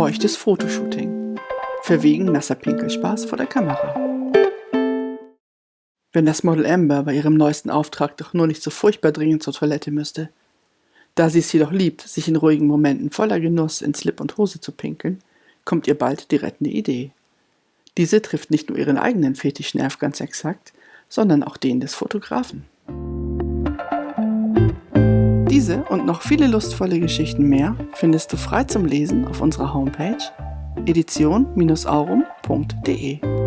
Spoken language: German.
Feuchtes Fotoshooting. Verwegen nasser Pinkelspaß vor der Kamera. Wenn das Model Amber bei ihrem neuesten Auftrag doch nur nicht so furchtbar dringend zur Toilette müsste. Da sie es jedoch liebt, sich in ruhigen Momenten voller Genuss in Slip und Hose zu pinkeln, kommt ihr bald die rettende Idee. Diese trifft nicht nur ihren eigenen Fetischnerv ganz exakt, sondern auch den des Fotografen. Diese und noch viele lustvolle Geschichten mehr findest du frei zum Lesen auf unserer Homepage edition-aurum.de.